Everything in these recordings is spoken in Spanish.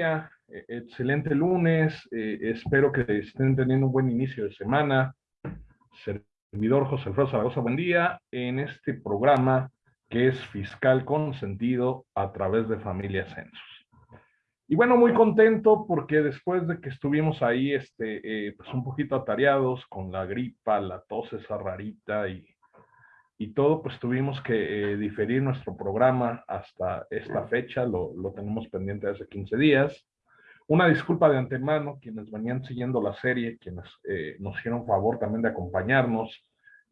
eh, excelente lunes, eh, espero que estén teniendo un buen inicio de semana. Servidor José Alfredo Zaragoza, buen día, en este programa que es Fiscal con Sentido a través de Familia Censos. Y bueno, muy contento porque después de que estuvimos ahí, este, pues un poquito atareados con la gripa, la tos esa rarita y y todo, pues tuvimos que eh, diferir nuestro programa hasta esta fecha, lo, lo, tenemos pendiente hace 15 días. Una disculpa de antemano, quienes venían siguiendo la serie, quienes eh, nos hicieron favor también de acompañarnos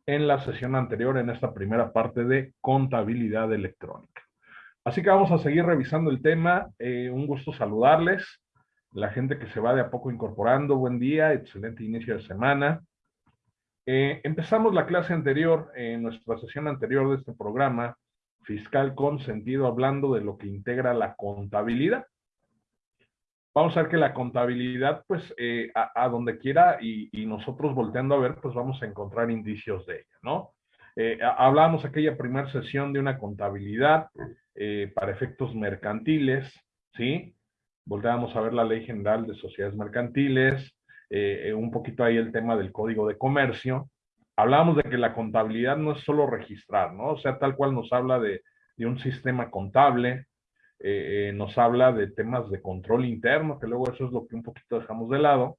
en la sesión anterior, en esta primera parte de contabilidad electrónica. Así que vamos a seguir revisando el tema. Eh, un gusto saludarles. La gente que se va de a poco incorporando, buen día, excelente inicio de semana. Eh, empezamos la clase anterior, en nuestra sesión anterior de este programa, Fiscal con Sentido, hablando de lo que integra la contabilidad. Vamos a ver que la contabilidad, pues, eh, a, donde quiera y, nosotros volteando a ver, pues vamos a encontrar indicios de ella, ¿no? Eh, hablamos aquella primera sesión de una contabilidad para efectos mercantiles, ¿sí? Volteamos a ver la Ley General de Sociedades Mercantiles, eh, eh, un poquito ahí el tema del código de comercio. Hablábamos de que la contabilidad no es solo registrar, ¿no? O sea, tal cual nos habla de, de un sistema contable, eh, nos habla de temas de control interno, que luego eso es lo que un poquito dejamos de lado.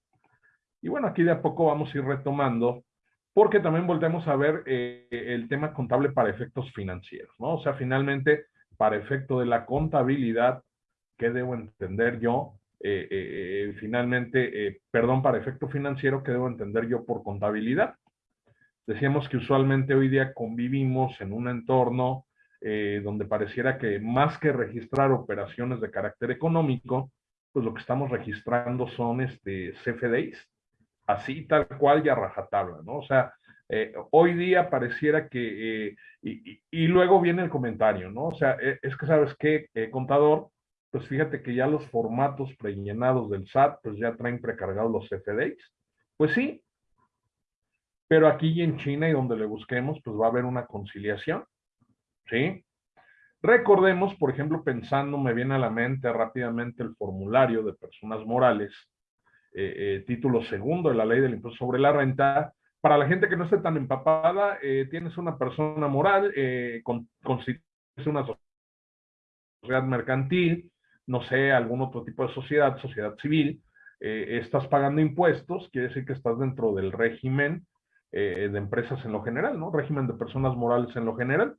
Y bueno, aquí de a poco vamos a ir retomando, porque también volvemos a ver el tema contable para efectos financieros, ¿no? O sea, finalmente, para efecto de la contabilidad, ¿qué debo entender yo? Eh, eh, eh, finalmente, perdón, para efecto financiero, que debo entender yo por contabilidad. Decíamos que usualmente hoy día convivimos en un entorno donde pareciera que más que registrar operaciones de carácter económico, pues lo que estamos registrando son este, CFDIs, así tal cual y a rajatabla, ¿no? O sea, hoy día pareciera que, y, y, luego viene el comentario, ¿no? O sea, es que sabes qué, contador, pues fíjate que ya los formatos prellenados del SAT, pues ya traen precargados los CFDIs. Pues sí, pero aquí en China y donde le busquemos, pues va a haber una conciliación, ¿sí? Recordemos, por ejemplo, pensando, me viene a la mente rápidamente el formulario de personas morales, eh, eh, título segundo de la ley del impuesto sobre la renta. Para la gente que no esté tan empapada, eh, tienes una persona moral, con, una sociedad mercantil, no sé, algún otro tipo de sociedad, sociedad civil, eh, estás pagando impuestos, quiere decir que estás dentro del régimen eh, de empresas en lo general, ¿no? Régimen de personas morales en lo general.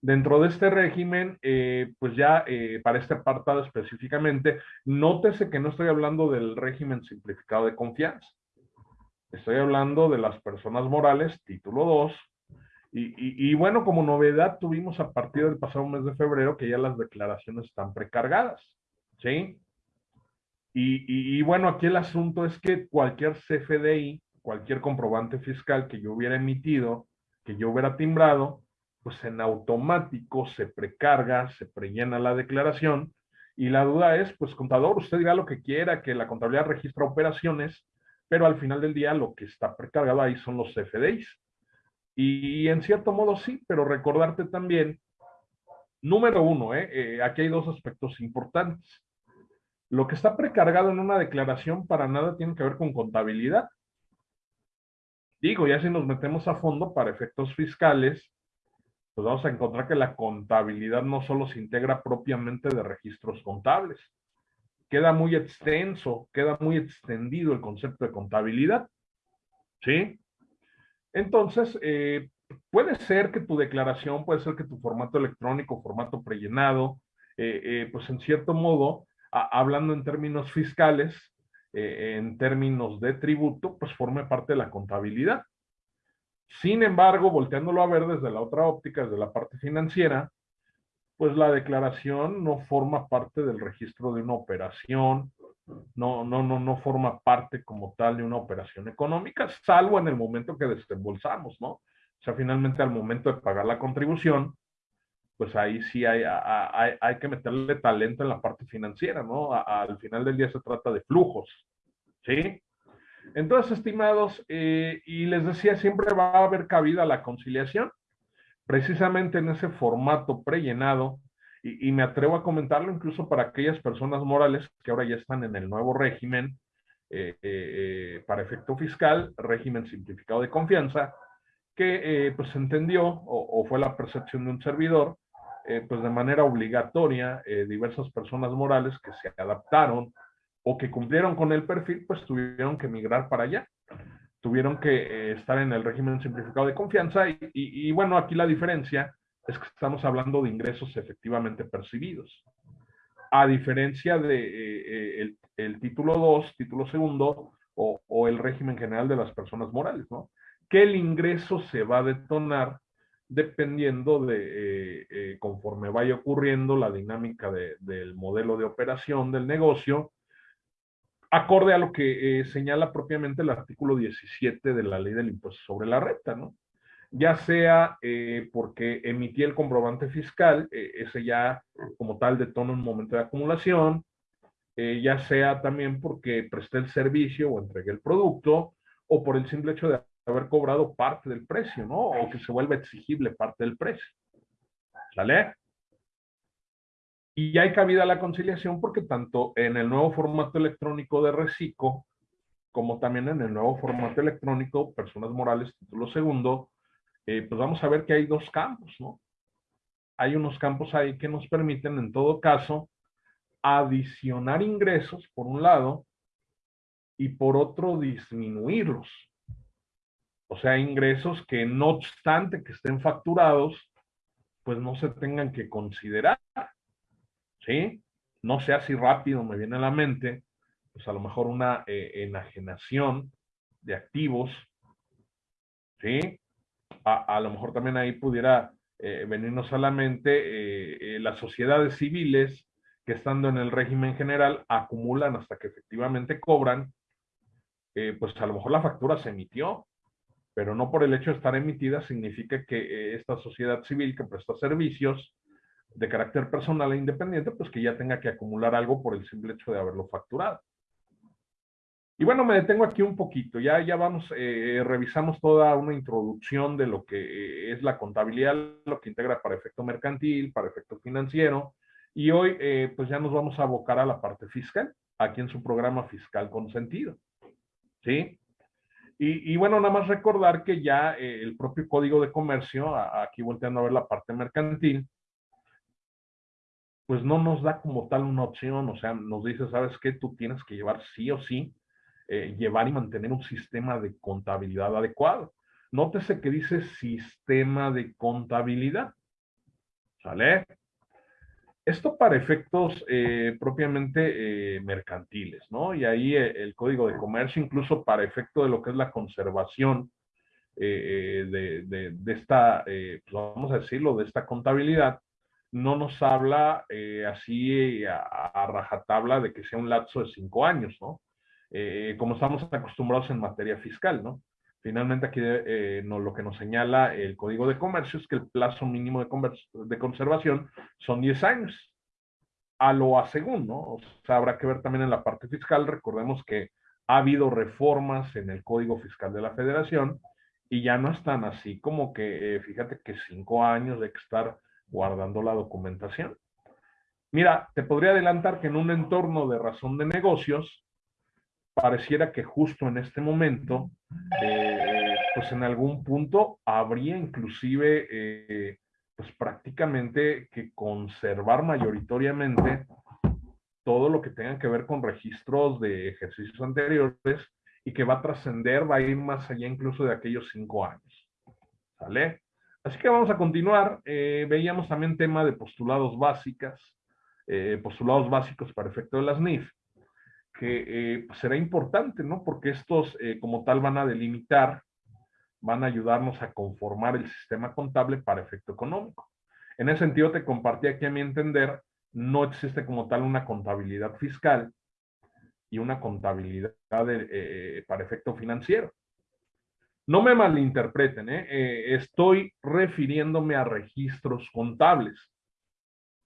Dentro de este régimen, eh, pues ya para este apartado específicamente, nótese que no estoy hablando del régimen simplificado de confianza. Estoy hablando de las personas morales, título 2, y, bueno, como novedad tuvimos a partir del pasado mes de febrero que ya las declaraciones están precargadas, ¿sí? Y, bueno, aquí el asunto es que cualquier CFDI, cualquier comprobante fiscal que yo hubiera emitido, que yo hubiera timbrado, pues en automático se precarga, se prellena la declaración y la duda es, pues contador, usted diga lo que quiera, que la contabilidad registra operaciones, pero al final del día lo que está precargado ahí son los CFDIs. Y en cierto modo sí, pero recordarte también, número uno, ¿eh? Eh, aquí hay dos aspectos importantes. Lo que está precargado en una declaración para nada tiene que ver con contabilidad. Digo, ya si nos metemos a fondo para efectos fiscales, pues vamos a encontrar que la contabilidad no solo se integra propiamente de registros contables, queda muy extenso, queda muy extendido el concepto de contabilidad. ¿Sí? Entonces, eh, puede ser que tu declaración, puede ser que tu formato electrónico, formato prellenado, eh, eh, pues en cierto modo, hablando en términos fiscales, en términos de tributo, pues forme parte de la contabilidad. Sin embargo, volteándolo a ver desde la otra óptica, desde la parte financiera, pues la declaración no forma parte del registro de una operación, no, no, no, no forma parte como tal de una operación económica, salvo en el momento que desembolsamos, ¿no? O sea, finalmente al momento de pagar la contribución, pues ahí sí hay, hay, que meterle talento en la parte financiera, ¿no? al final del día se trata de flujos, ¿sí? Entonces, estimados, eh, y les decía, siempre va a haber cabida la conciliación, precisamente en ese formato prellenado, y, me atrevo a comentarlo incluso para aquellas personas morales que ahora ya están en el nuevo régimen eh, eh, para efecto fiscal, régimen simplificado de confianza, que pues entendió o, fue la percepción de un servidor, pues de manera obligatoria, diversas personas morales que se adaptaron o que cumplieron con el perfil, pues tuvieron que migrar para allá. Tuvieron que estar en el régimen simplificado de confianza y, bueno, aquí la diferencia es que estamos hablando de ingresos efectivamente percibidos. A diferencia de eh, eh, el, título 2, título segundo o, el régimen general de las personas morales, ¿no? Que el ingreso se va a detonar dependiendo de, eh, conforme vaya ocurriendo la dinámica del modelo de operación del negocio, acorde a lo que señala propiamente el artículo 17 de la ley del impuesto sobre la renta, ¿no? Ya sea eh, porque emití el comprobante fiscal, eh, ese ya como tal detona un momento de acumulación, eh, ya sea también porque presté el servicio o entregué el producto, o por el simple hecho de haber cobrado parte del precio, ¿no? O que se vuelva exigible parte del precio. ¿Sale? Y hay cabida la conciliación porque tanto en el nuevo formato electrónico de reciclo, como también en el nuevo formato electrónico, personas morales, título segundo, eh, pues vamos a ver que hay dos campos, ¿no? Hay unos campos ahí que nos permiten, en todo caso, adicionar ingresos, por un lado, y por otro, disminuirlos. O sea, ingresos que no obstante que estén facturados, pues no se tengan que considerar. ¿Sí? No sé si rápido me viene a la mente, pues a lo mejor una eh, enajenación de activos, ¿sí? A, lo mejor también ahí pudiera eh, venirnos a la mente eh, eh, las sociedades civiles que estando en el régimen general acumulan hasta que efectivamente cobran, pues a lo mejor la factura se emitió, pero no por el hecho de estar emitida significa que esta sociedad civil que presta servicios de carácter personal e independiente, pues que ya tenga que acumular algo por el simple hecho de haberlo facturado. Y bueno, me detengo aquí un poquito. Ya, ya vamos, eh, revisamos toda una introducción de lo que eh, es la contabilidad, lo que integra para efecto mercantil, para efecto financiero. Y hoy, eh, pues ya nos vamos a abocar a la parte fiscal, aquí en su programa Fiscal con Sentido. ¿Sí? Y, y bueno, nada más recordar que ya el propio Código de Comercio, aquí volteando a ver la parte mercantil, pues no nos da como tal una opción, o sea, nos dice, ¿sabes qué? Tú tienes que llevar sí o sí eh, llevar y mantener un sistema de contabilidad adecuado. Nótese que dice sistema de contabilidad. ¿Sale? Esto para efectos eh, propiamente eh, mercantiles, ¿no? Y ahí el Código de Comercio, incluso para efecto de lo que es la conservación de, esta, pues vamos a decirlo, de esta contabilidad, no nos habla así a, rajatabla de que sea un lapso de cinco años, ¿no? Eh, como estamos acostumbrados en materia fiscal, ¿no? Finalmente aquí eh, lo que nos señala el Código de Comercio es que el plazo mínimo de, conservación son 10 años, a lo a según, ¿no? O sea, habrá que ver también en la parte fiscal, recordemos que ha habido reformas en el Código Fiscal de la Federación y ya no están así como que, eh, fíjate que cinco años de estar guardando la documentación. Mira, te podría adelantar que en un entorno de razón de negocios, pareciera que justo en este momento, eh, pues en algún punto habría inclusive, eh, pues prácticamente que conservar mayoritariamente todo lo que tenga que ver con registros de ejercicios anteriores y que va a trascender, va a ir más allá incluso de aquellos cinco años. ¿Sale? Así que vamos a continuar. Eh, veíamos también tema de postulados básicas, postulados básicos para efecto de las NIF que eh, pues, será importante, ¿no? Porque estos eh, como tal van a delimitar, van a ayudarnos a conformar el sistema contable para efecto económico. En ese sentido te compartí aquí a mi entender, no existe como tal una contabilidad fiscal y una contabilidad eh, para efecto financiero. No me malinterpreten, estoy refiriéndome a registros contables.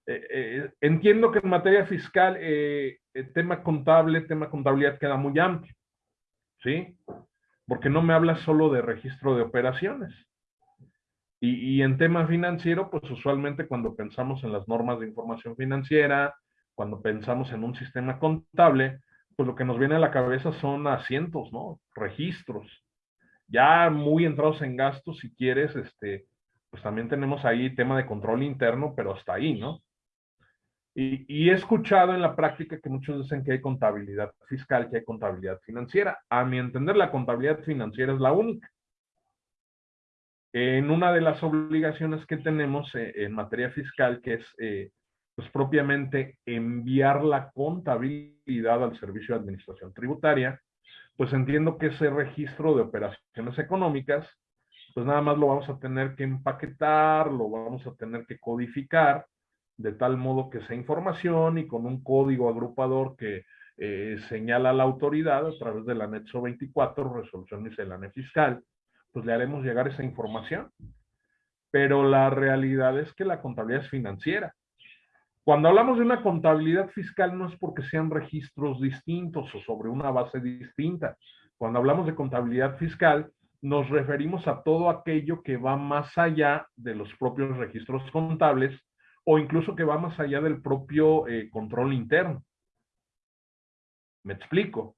Eh, eh, entiendo que en materia fiscal eh, tema contable, tema contabilidad queda muy amplio, ¿sí? Porque no me habla solo de registro de operaciones. Y, en tema financiero, pues usualmente cuando pensamos en las normas de información financiera, cuando pensamos en un sistema contable, pues lo que nos viene a la cabeza son asientos, ¿no? Registros. Ya muy entrados en gastos, si quieres, este, pues también tenemos ahí tema de control interno, pero hasta ahí, ¿no? Y, he escuchado en la práctica que muchos dicen que hay contabilidad fiscal, que hay contabilidad financiera. A mi entender, la contabilidad financiera es la única en una de las obligaciones que tenemos eh, en materia fiscal, que es eh, pues propiamente enviar la contabilidad al Servicio de Administración Tributaria, pues entiendo que ese registro de operaciones económicas, pues nada más lo vamos a tener que empaquetar, lo vamos a tener que codificar, de tal modo que sea información y con un código agrupador que eh, señala la autoridad a través del anexo 24, resolución miscelánea fiscal, pues le haremos llegar esa información. Pero la realidad es que la contabilidad es financiera. Cuando hablamos de una contabilidad fiscal no es porque sean registros distintos o sobre una base distinta. Cuando hablamos de contabilidad fiscal, nos referimos a todo aquello que va más allá de los propios registros contables o incluso que va más allá del propio eh, control interno. Me explico.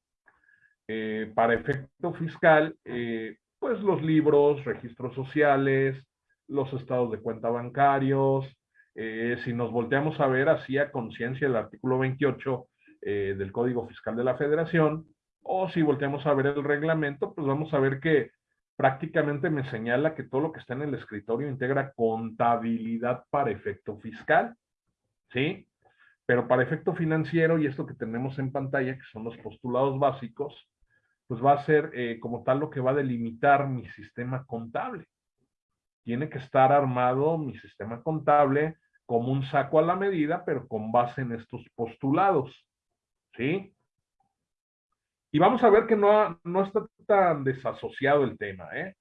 Eh, para efecto fiscal, eh, pues los libros, registros sociales, los estados de cuenta bancarios. Si nos volteamos a ver así a conciencia el artículo 28 eh, del Código Fiscal de la Federación, o si volteamos a ver el reglamento, pues vamos a ver que prácticamente me señala que todo lo que está en el escritorio integra contabilidad para efecto fiscal, ¿sí? Pero para efecto financiero, y esto que tenemos en pantalla, que son los postulados básicos, pues va a ser eh, como tal lo que va a delimitar mi sistema contable. Tiene que estar armado mi sistema contable como un saco a la medida, pero con base en estos postulados. ¿Sí? Y vamos a ver que no, no está tan desasociado el tema, ¿eh?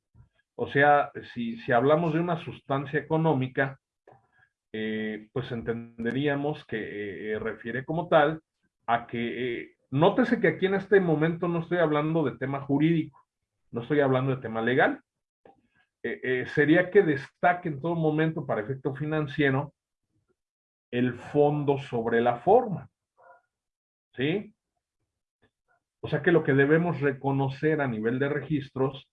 O sea, si, si hablamos de una sustancia económica, eh, pues entenderíamos que eh, refiere como tal a que Nótese que aquí en este momento no estoy hablando de tema jurídico, no estoy hablando de tema legal. Eh, eh, sería que destaque en todo momento para efecto financiero el fondo sobre la forma. ¿Sí? O sea que lo que debemos reconocer a nivel de registros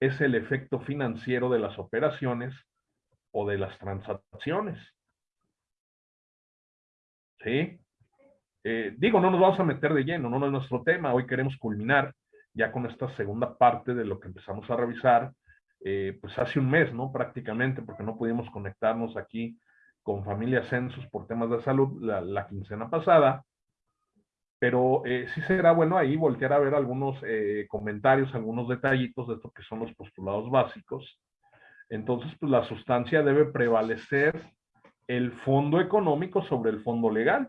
es el efecto financiero de las operaciones o de las transacciones. ¿Sí? Eh, digo, no nos vamos a meter de lleno, no, es nuestro tema. Hoy queremos culminar ya con esta segunda parte de lo que empezamos a revisar, eh, pues hace un mes, ¿no? Prácticamente, porque no pudimos conectarnos aquí con Familia Census por temas de salud la, quincena pasada. Pero eh, sí será bueno ahí voltear a ver algunos comentarios, algunos detallitos de esto que son los postulados básicos. Entonces, pues la sustancia debe prevalecer el fondo económico sobre el fondo legal.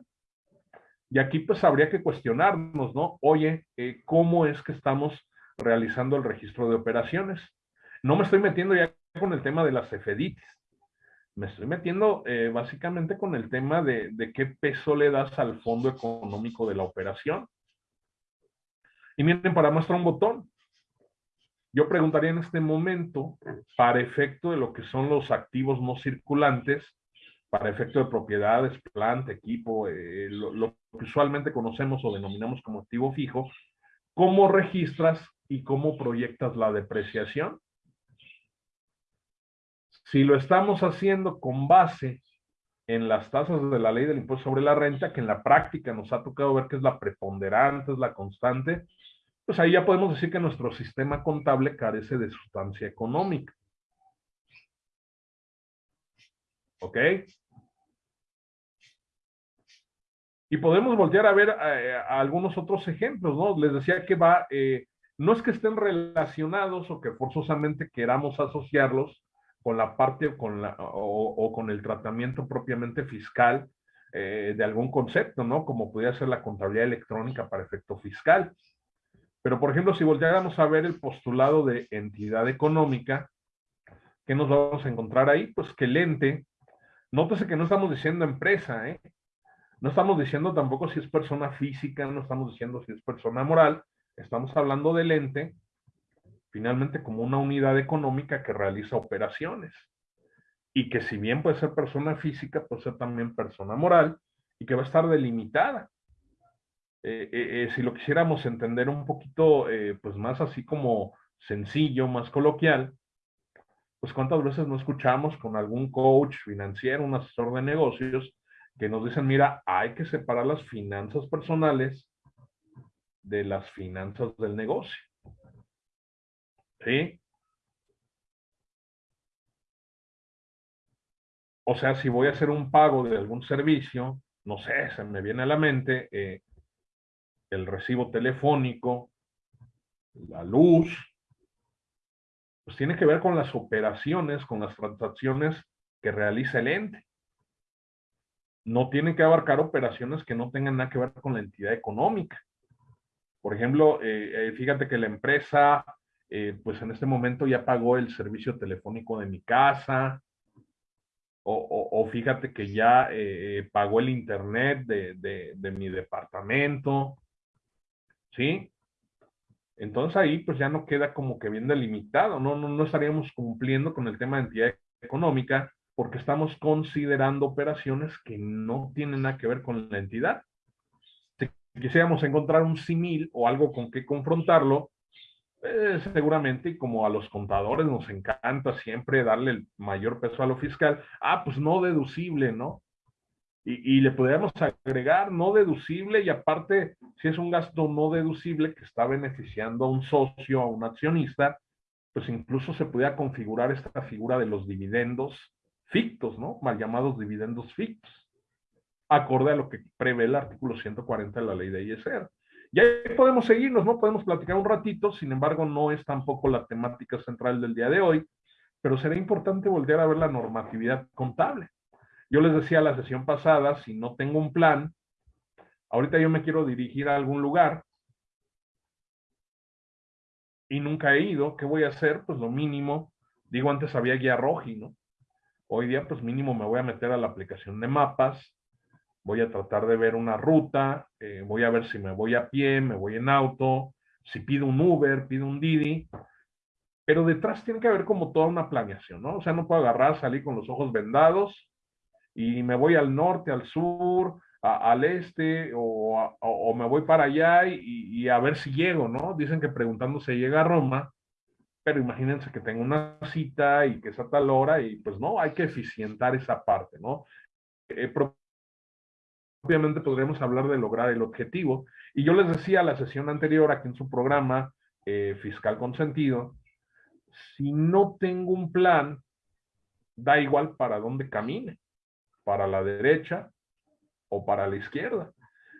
Y aquí pues habría que cuestionarnos, ¿no? Oye, eh, ¿cómo es que estamos realizando el registro de operaciones? No me estoy metiendo ya con el tema de las CFDITs. Me estoy metiendo eh, básicamente con el tema de, de qué peso le das al fondo económico de la operación. Y miren, para muestra un botón. Yo preguntaría en este momento, para efecto de lo que son los activos no circulantes, para efecto de propiedades, planta, equipo, eh, lo, que usualmente conocemos o denominamos como activo fijo, ¿cómo registras y cómo proyectas la depreciación? Si lo estamos haciendo con base en las tasas de la ley del impuesto sobre la renta, que en la práctica nos ha tocado ver que es la preponderante, es la constante, pues ahí ya podemos decir que nuestro sistema contable carece de sustancia económica. ¿Ok? Y podemos voltear a ver eh, algunos otros ejemplos, ¿no? Les decía que va, eh, no es que estén relacionados o que forzosamente queramos asociarlos con la parte con la, o, con el tratamiento propiamente fiscal eh, de algún concepto, ¿no? Como podría ser la contabilidad electrónica para efecto fiscal. Pero, por ejemplo, si volteáramos a ver el postulado de entidad económica, ¿qué nos vamos a encontrar ahí? Pues que el ente Nótese que no estamos diciendo empresa, ¿eh? No estamos diciendo tampoco si es persona física, no estamos diciendo si es persona moral, estamos hablando del ente, finalmente como una unidad económica que realiza operaciones. y que si bien puede ser persona física, puede ser también persona moral y que va a estar delimitada. Eh, eh, eh, si lo quisiéramos entender un poquito, pues más así como sencillo, más coloquial, pues cuántas veces no escuchamos con algún coach financiero, un asesor de negocios, que nos dicen, mira, hay que separar las finanzas personales de las finanzas del negocio. ¿Sí? O sea, si voy a hacer un pago de algún servicio, no sé, se me viene a la mente eh, el recibo telefónico, la luz, pues tiene que ver con las operaciones, con las transacciones que realiza el ente. No tiene que abarcar operaciones que no tengan nada que ver con la entidad económica. Por ejemplo, eh, eh, fíjate que la empresa, pues en este momento ya pagó el servicio telefónico de mi casa, o, fíjate que ya eh, eh, pagó el internet de, mi departamento, ¿sí? Entonces ahí pues ya no queda como que bien delimitado, ¿no? No, no estaríamos cumpliendo con el tema de entidad económica porque estamos considerando operaciones que no tienen nada que ver con la entidad. Si quisiéramos encontrar un simil o algo con que confrontarlo, eh, seguramente, y como a los contadores nos encanta siempre darle el mayor peso a lo fiscal, ah, pues no deducible, ¿no? Y, le podríamos agregar no deducible y aparte, si es un gasto no deducible que está beneficiando a un socio, a un accionista, pues incluso se podría configurar esta figura de los dividendos fictos, ¿no? Mal llamados dividendos fictos, acorde a lo que prevé el artículo 140 de la ley de ISR. Y ahí podemos seguirnos, ¿no? Podemos platicar un ratito, sin embargo, no es tampoco la temática central del día de hoy, pero será importante volver a ver la normatividad contable. Yo les decía la sesión pasada, si no tengo un plan, ahorita yo me quiero dirigir a algún lugar y nunca he ido, ¿qué voy a hacer? Pues lo mínimo, digo antes había guía roji, ¿no? Hoy día pues mínimo me voy a meter a la aplicación de mapas, voy a tratar de ver una ruta, eh, voy a ver si me voy a pie, me voy en auto, si pido un Uber, pido un Didi, pero detrás tiene que haber como toda una planeación, ¿no? O sea, no puedo agarrar, salir con los ojos vendados y me voy al norte, al sur, al este, o, me voy para allá y, y, a ver si llego, ¿no? Dicen que preguntando se llega a Roma, pero imagínense que tengo una cita y que es a tal hora y pues no, hay que eficientar esa parte, ¿no? Eh, obviamente podríamos hablar de lograr el objetivo. Y yo les decía la sesión anterior aquí en su programa eh, Fiscal con Sentido, si no tengo un plan, da igual para dónde camine, para la derecha o para la izquierda.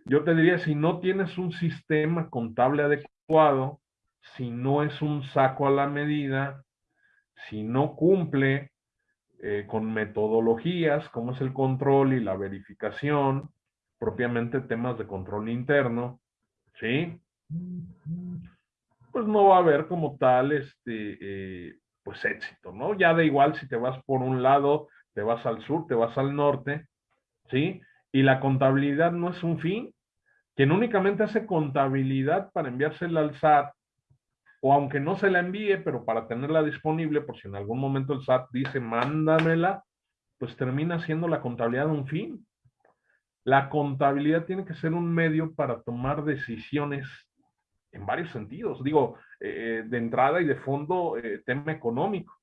Yo te diría, si no tienes un sistema contable adecuado, si no es un saco a la medida, si no cumple eh, con metodologías como es el control y la verificación, propiamente temas de control interno, ¿sí? Pues no va a haber como tal, este, eh, pues éxito, ¿no? Ya da igual si te vas por un lado, te vas al sur, te vas al norte, ¿sí? Y la contabilidad no es un fin. Quien únicamente hace contabilidad para enviársela al SAT, o aunque no se la envíe, pero para tenerla disponible, por si en algún momento el SAT dice, mándamela, pues termina siendo la contabilidad un fin. La contabilidad tiene que ser un medio para tomar decisiones en varios sentidos. Digo, eh, de entrada y de fondo, eh, tema económico.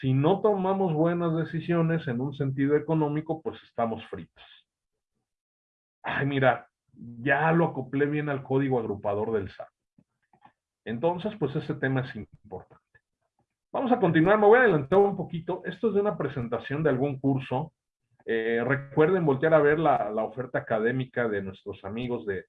Si no tomamos buenas decisiones en un sentido económico, pues estamos fritos. Ay, mira, ya lo acoplé bien al código agrupador del SAT. Entonces, pues ese tema es importante. Vamos a continuar, me voy a adelantar un poquito. Esto es de una presentación de algún curso eh, recuerden voltear a ver la, oferta académica de nuestros amigos de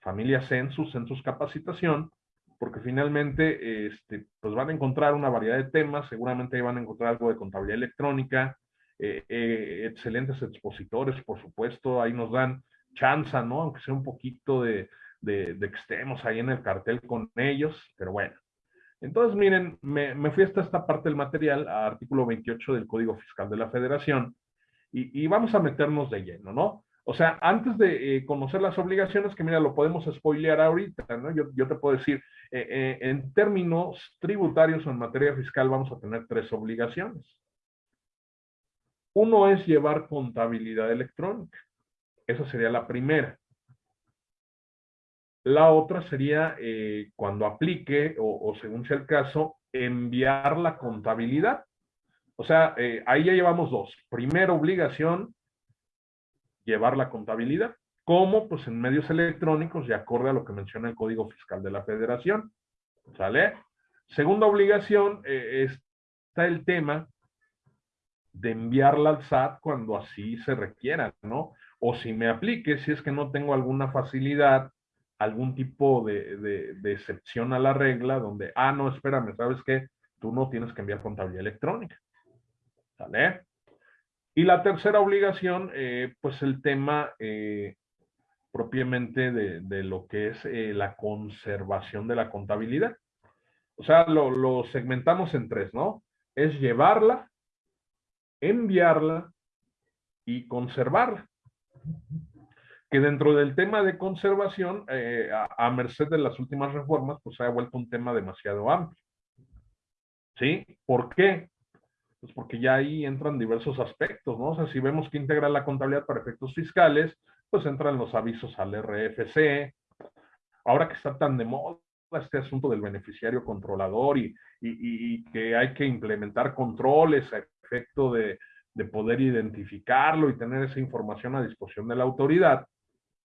Familia Census, Census Capacitación, porque finalmente este, pues van a encontrar una variedad de temas, seguramente van a encontrar algo de contabilidad electrónica, eh, eh, excelentes expositores, por supuesto, ahí nos dan chanza, ¿no? Aunque sea un poquito de, estemos ahí en el cartel con ellos, pero bueno. Entonces, miren, me, me fui hasta esta parte del material, artículo 28 del Código Fiscal de la Federación, y, vamos a meternos de lleno, ¿no? O sea, antes de eh, conocer las obligaciones, que mira, lo podemos spoilear ahorita, ¿no? Yo, yo te puedo decir, eh, eh, en términos tributarios o en materia fiscal vamos a tener tres obligaciones. Uno es llevar contabilidad electrónica. Esa sería la primera. La otra sería, cuando aplique, o, o, según sea el caso, enviar la contabilidad. O sea, ahí ya llevamos dos. Primera obligación, llevar la contabilidad. ¿Cómo? Pues en medios electrónicos y acorde a lo que menciona el Código Fiscal de la Federación. ¿Sale? Segunda obligación eh, está el tema de enviarla al SAT cuando así se requiera, ¿no? O si me aplique, si es que no tengo alguna facilidad, algún tipo de, de excepción a la regla, donde, ah, no, espérame, ¿sabes qué? Tú no tienes que enviar contabilidad electrónica. Y la tercera obligación, eh, pues el tema eh, propiamente de, lo que es eh, la conservación de la contabilidad. O sea, lo, segmentamos en tres, ¿no? Es llevarla, enviarla y conservarla. Que dentro del tema de conservación, a, a, merced de las últimas reformas, pues se ha vuelto un tema demasiado amplio. ¿Sí? ¿Por qué? Pues porque ya ahí entran diversos aspectos, ¿no? O sea, si vemos que integra la contabilidad para efectos fiscales, pues entran los avisos al RFC. Ahora que está tan de moda este asunto del beneficiario controlador y, y, que hay que implementar controles a efecto de, de poder identificarlo y tener esa información a disposición de la autoridad,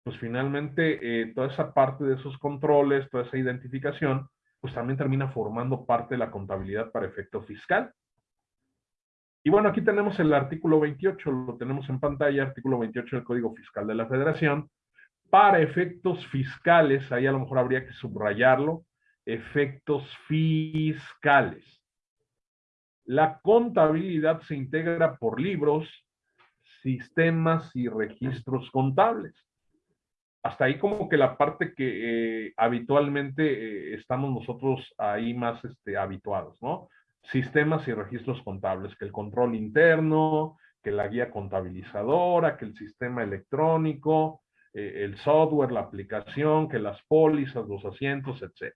pues finalmente eh, toda esa parte de esos controles, toda esa identificación, pues también termina formando parte de la contabilidad para efecto fiscal. Y bueno, aquí tenemos el artículo 28, lo tenemos en pantalla, artículo 28 del Código Fiscal de la Federación. Para efectos fiscales, ahí a lo mejor habría que subrayarlo, efectos fiscales. La contabilidad se integra por libros, sistemas y registros contables. Hasta ahí como que la parte que eh, habitualmente eh, estamos nosotros ahí más este, habituados, ¿no? Sistemas y registros contables, que el control interno, que la guía contabilizadora, que el sistema electrónico, eh, el software, la aplicación, que las pólizas, los asientos, etc.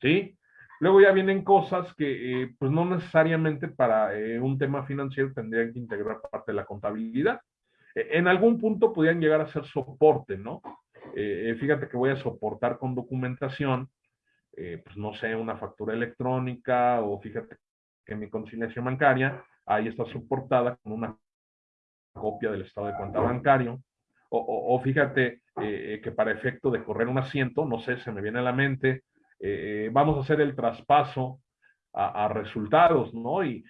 ¿Sí? Luego ya vienen cosas que eh, pues no necesariamente para eh, un tema financiero tendrían que integrar parte de la contabilidad. en algún punto podrían llegar a ser soporte, ¿no? fíjate que voy a soportar con documentación eh, pues no sé, una factura electrónica o fíjate que mi conciliación bancaria ahí está soportada con una copia del estado de cuenta bancario. O, fíjate eh, que para efecto de correr un asiento, no sé, se me viene a la mente, eh, vamos a hacer el traspaso a, resultados, ¿no? Y,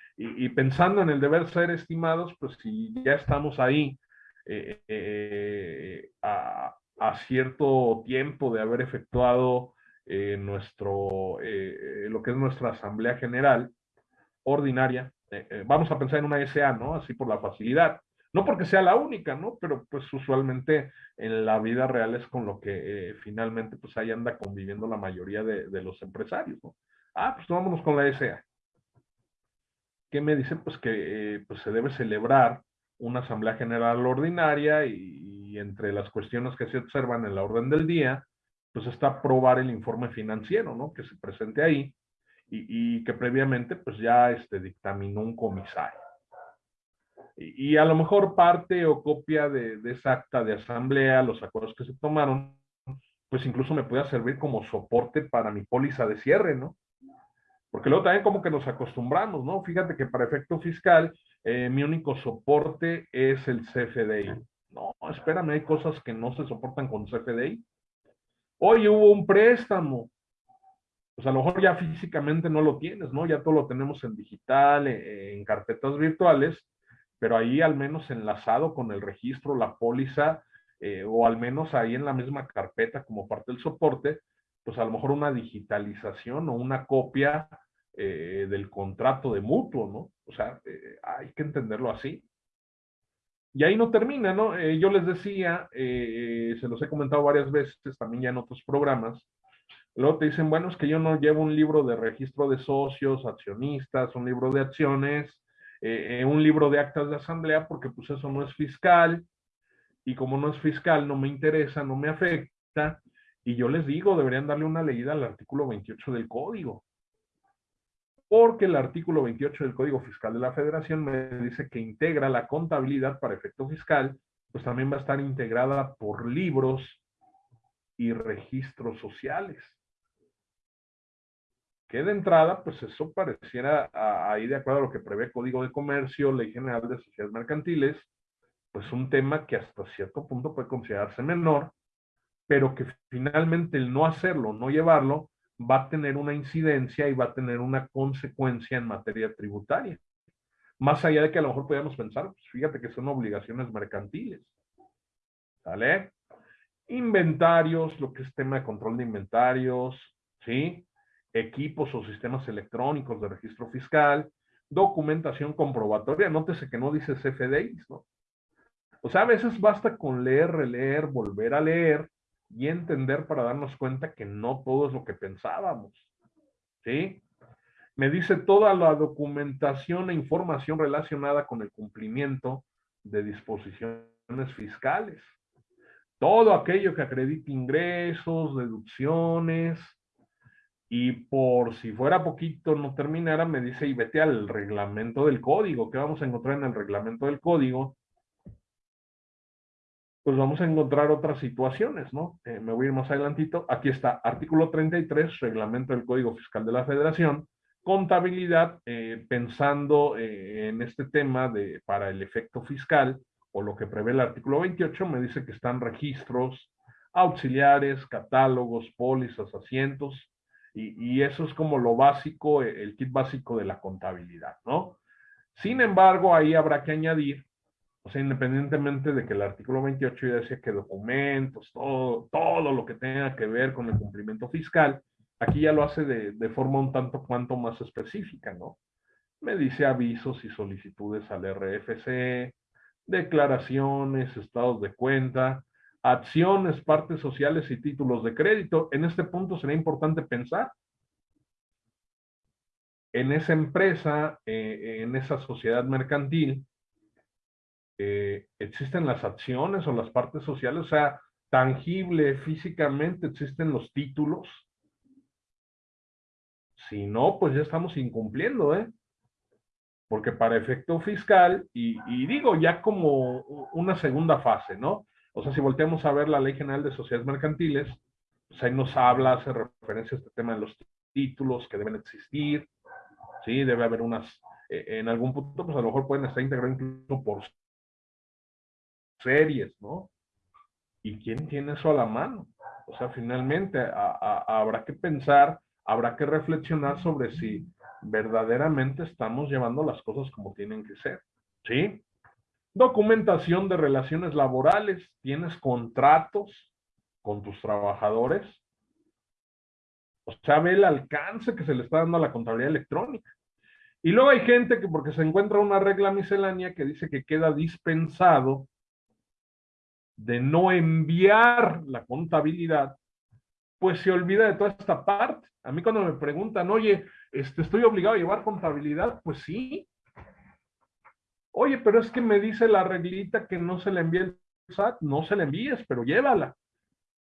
pensando en el deber ser estimados, pues si ya estamos ahí a, cierto tiempo de haber efectuado eh, nuestro, eh, lo que es nuestra Asamblea General Ordinaria. Eh, vamos a pensar en una SA, ¿no? Así por la facilidad. No porque sea la única, ¿no? Pero pues usualmente en la vida real es con lo que finalmente pues ahí anda conviviendo la mayoría de, los empresarios, ¿no? Ah, pues vámonos con la SA. ¿Qué me dice? Pues que pues se debe celebrar una Asamblea General Ordinaria y entre las cuestiones que se observan en la orden del día, pues está probar el informe financiero, ¿no? Que se presente ahí y, que previamente pues ya este, dictaminó un comisario. Y, a lo mejor parte o copia de, esa acta de asamblea, los acuerdos que se tomaron, pues incluso me puede servir como soporte para mi póliza de cierre, ¿no? Porque luego también como que nos acostumbramos, ¿no? Fíjate que para efecto fiscal, eh, mi único soporte es el CFDI. No, espérame, hay cosas que no se soportan con CFDI. Hoy hubo un préstamo. Pues a lo mejor ya físicamente no lo tienes, ¿no? Ya todo lo tenemos en digital, eh, en, carpetas virtuales, pero ahí al menos enlazado con el registro, la póliza, eh, o al menos ahí en la misma carpeta como parte del soporte, pues a lo mejor una digitalización o una copia eh, del contrato de mutuo, ¿no? O sea, hay que entenderlo así. Y ahí no termina, ¿no? Eh, yo les decía, eh, se los he comentado varias veces, también ya en otros programas, luego te dicen, bueno, es que yo no llevo un libro de registro de socios, accionistas, un libro de acciones, eh, un libro de actas de asamblea, porque pues eso no es fiscal. y como no es fiscal, no me interesa, no me afecta, y yo les digo, deberían darle una leída al artículo 28 del código. Porque el artículo 28 del Código Fiscal de la Federación me dice que integra la contabilidad para efecto fiscal, pues también va a estar integrada por libros y registros sociales. Que de entrada, pues eso pareciera ahí de acuerdo a lo que prevé Código de Comercio, Ley General de Sociedades Mercantiles, pues un tema que hasta cierto punto puede considerarse menor, pero que finalmente el no hacerlo, no llevarlo, va a tener una incidencia y va a tener una consecuencia en materia tributaria. Más allá de que a lo mejor podríamos pensar, pues fíjate que son obligaciones mercantiles. ¿Sale? Inventarios, lo que es tema de control de inventarios, ¿sí? Equipos o sistemas electrónicos de registro fiscal, documentación comprobatoria. Nótese que no dice CFDIs, ¿no? O sea, a veces basta con leer, releer, volver a leer y entender para darnos cuenta que no todo es lo que pensábamos. ¿Sí? Me dice toda la documentación e información relacionada con el cumplimiento de disposiciones fiscales. Todo aquello que acredite ingresos, deducciones, y por si fuera poquito no terminara, me dice, y vete al reglamento del código. ¿Qué vamos a encontrar en el reglamento del código? Pues vamos a encontrar otras situaciones, ¿no? Eh, me voy a ir más adelantito. Aquí está, artículo 33, reglamento del Código Fiscal de la Federación, contabilidad, eh, pensando eh, en este tema de para el efecto fiscal, o lo que prevé el artículo 28, me dice que están registros auxiliares, catálogos, pólizas, asientos, y, y eso es como lo básico, el kit básico de la contabilidad, ¿no? Sin embargo, ahí habrá que añadir o sea, independientemente de que el artículo 28 ya decía que documentos, todo, todo lo que tenga que ver con el cumplimiento fiscal, aquí ya lo hace de, de forma un tanto cuanto más específica, ¿no? Me dice avisos y solicitudes al RFC, declaraciones, estados de cuenta, acciones, partes sociales y títulos de crédito. En este punto sería importante pensar en esa empresa, eh, en esa sociedad mercantil, eh, existen las acciones o las partes sociales, o sea, tangible, físicamente existen los títulos. Si no, pues ya estamos incumpliendo, ¿eh? Porque para efecto fiscal, y, digo ya como una segunda fase, ¿no? O sea, si volteamos a ver la Ley General de Sociedades Mercantiles, pues ahí nos habla, hace referencia a este tema de los títulos que deben existir, ¿sí? Debe haber unas, eh, en algún punto, pues a lo mejor pueden estar integrados incluso por series, ¿no? ¿Y quién tiene eso a la mano? O sea, finalmente habrá que pensar, habrá que reflexionar sobre si verdaderamente estamos llevando las cosas como tienen que ser, ¿sí? Documentación de relaciones laborales, tienes contratos con tus trabajadores, o sea, ve el alcance que se le está dando a la contabilidad electrónica. Y luego hay gente que porque se encuentra una regla miscelánea que dice que queda dispensado de no enviar la contabilidad, pues se olvida de toda esta parte. A mí cuando me preguntan, oye, este, ¿estoy obligado a llevar contabilidad? Pues sí. Oye, pero es que me dice la reglita que no se le envíe el SAT, no se la envíes, pero llévala.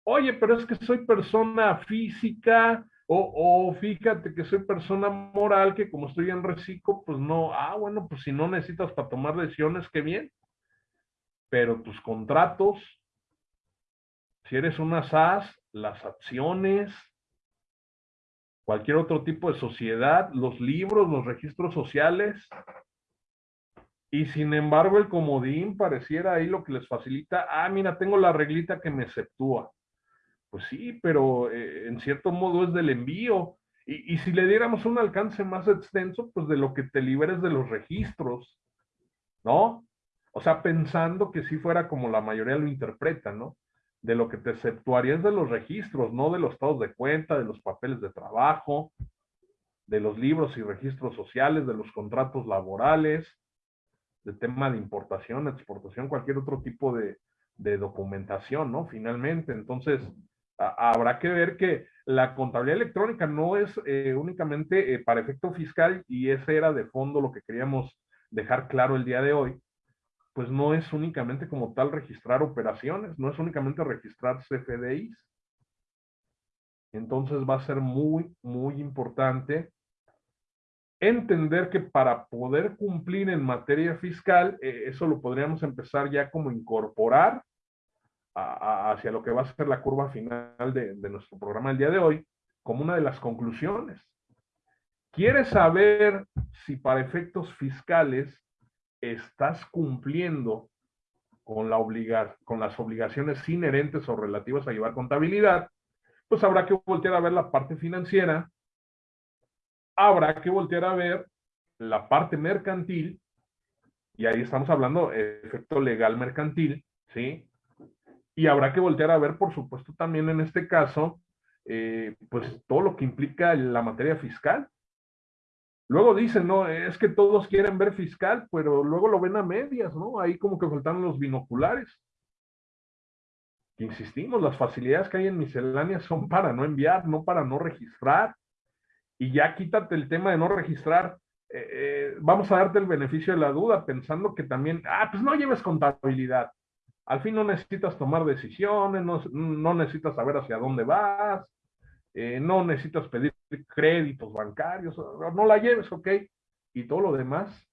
Oye, pero es que soy persona física, o, o, fíjate que soy persona moral, que como estoy en reciclo, pues no, ah, bueno, pues si no necesitas para tomar decisiones, qué bien pero tus contratos, si eres una SAS, las acciones, cualquier otro tipo de sociedad, los libros, los registros sociales, y sin embargo el comodín pareciera ahí lo que les facilita, ah, mira, tengo la reglita que me exceptúa. Pues sí, pero eh, en cierto modo es del envío. Y, y, si le diéramos un alcance más extenso, pues de lo que te liberes de los registros, ¿no? O sea, pensando que si fuera como la mayoría lo interpreta, ¿no? De lo que te exceptuarías de los registros, no de los estados de cuenta, de los papeles de trabajo, de los libros y registros sociales, de los contratos laborales, de tema de importación, exportación, cualquier otro tipo de, documentación, ¿no? Finalmente, entonces, habrá que ver que la contabilidad electrónica no es eh, únicamente eh, para efecto fiscal y ese era de fondo lo que queríamos dejar claro el día de hoy, pues no es únicamente como tal registrar operaciones, no es únicamente registrar CFDIs. Entonces va a ser muy, muy importante entender que para poder cumplir en materia fiscal, eh, eso lo podríamos empezar ya como incorporar hacia lo que va a ser la curva final de, nuestro programa el día de hoy, como una de las conclusiones. ¿Quieres saber si para efectos fiscales estás cumpliendo con, la con las obligaciones inherentes o relativas a llevar contabilidad? Pues habrá que voltear a ver la parte financiera, habrá que voltear a ver la parte mercantil, y ahí estamos hablando efecto legal mercantil, ¿sí? Y habrá que voltear a ver, por supuesto, también en este caso, eh, pues todo lo que implica la materia fiscal. Luego dicen, no, es que todos quieren ver fiscal, pero luego lo ven a medias, ¿no? Ahí como que faltan los binoculares. Insistimos, las facilidades que hay en misceláneas son para no enviar, no para no registrar. Y ya quítate el tema de no registrar. Eh, eh, vamos a darte el beneficio de la duda, pensando que también, ah, pues no lleves contabilidad. Al fin no necesitas tomar decisiones, no, necesitas saber hacia dónde vas, eh, no necesitas pedir créditos bancarios, no la lleves, ok. Y todo lo demás,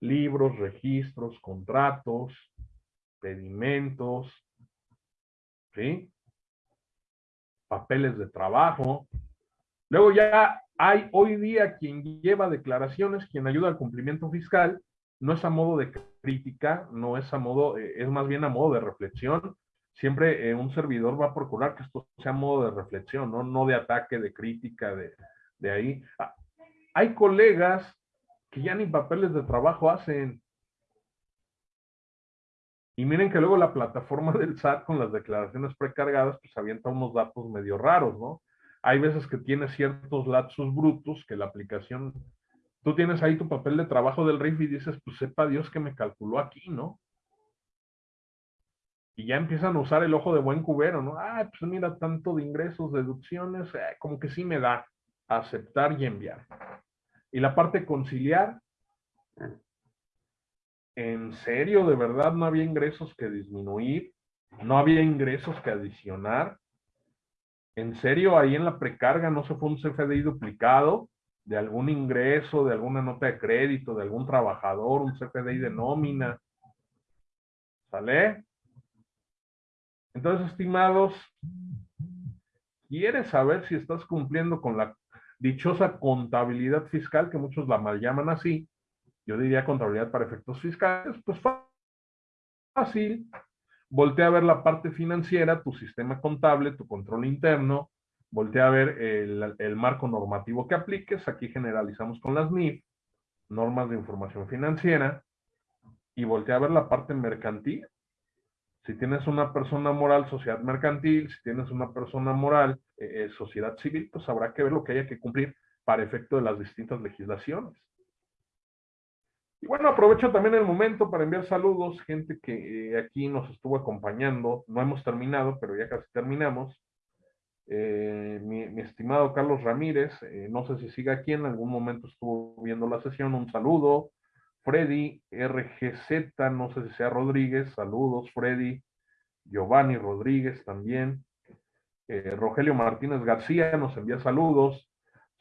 libros, registros, contratos, pedimentos, ¿sí? Papeles de trabajo. Luego ya hay hoy día quien lleva declaraciones, quien ayuda al cumplimiento fiscal, no es a modo de crítica, no es a modo, eh, es más bien a modo de reflexión. Siempre eh, un servidor va a procurar que esto sea modo de reflexión, no, no de ataque, de crítica, de, de ahí. Ah, hay colegas que ya ni papeles de trabajo hacen. Y miren que luego la plataforma del SAT con las declaraciones precargadas, pues avienta unos datos medio raros, ¿no? Hay veces que tiene ciertos lapsos brutos que la aplicación tú tienes ahí tu papel de trabajo del RIF y dices, pues sepa Dios que me calculó aquí, ¿no? Y ya empiezan a usar el ojo de buen cubero, ¿no? Ah, pues mira, tanto de ingresos, deducciones, eh, como que sí me da aceptar y enviar. Y la parte conciliar, en serio, de verdad no había ingresos que disminuir, no había ingresos que adicionar. En serio, ahí en la precarga no se fue un CFDI duplicado, de algún ingreso, de alguna nota de crédito, de algún trabajador, un CFDI de nómina. ¿Sale? Entonces, estimados, ¿quieres saber si estás cumpliendo con la dichosa contabilidad fiscal, que muchos la mal llaman así? Yo diría contabilidad para efectos fiscales, pues fácil. Voltea a ver la parte financiera, tu sistema contable, tu control interno, voltea a ver el, marco normativo que apliques. Aquí generalizamos con las NIF, normas de información financiera, y voltea a ver la parte mercantil. Si tienes una persona moral, sociedad mercantil, si tienes una persona moral, eh, eh, sociedad civil, pues habrá que ver lo que haya que cumplir para efecto de las distintas legislaciones. Y bueno, aprovecho también el momento para enviar saludos, gente que eh, aquí nos estuvo acompañando. No hemos terminado, pero ya casi terminamos. Mi, estimado Carlos Ramírez, no sé si sigue aquí, en algún momento estuvo viendo la sesión, un saludo. Freddy RGZ, no sé si sea Rodríguez, saludos Freddy. Giovanni Rodríguez también. Eh, Rogelio Martínez García nos envía saludos.